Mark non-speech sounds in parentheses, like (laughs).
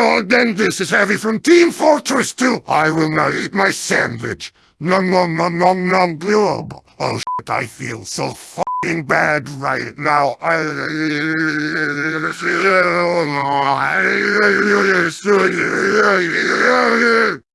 Well, then this is Heavy from Team Fortress 2. I will now eat my sandwich. Nom nom nom nom nom glub. Oh shit, I feel so fucking bad right now. I... (laughs)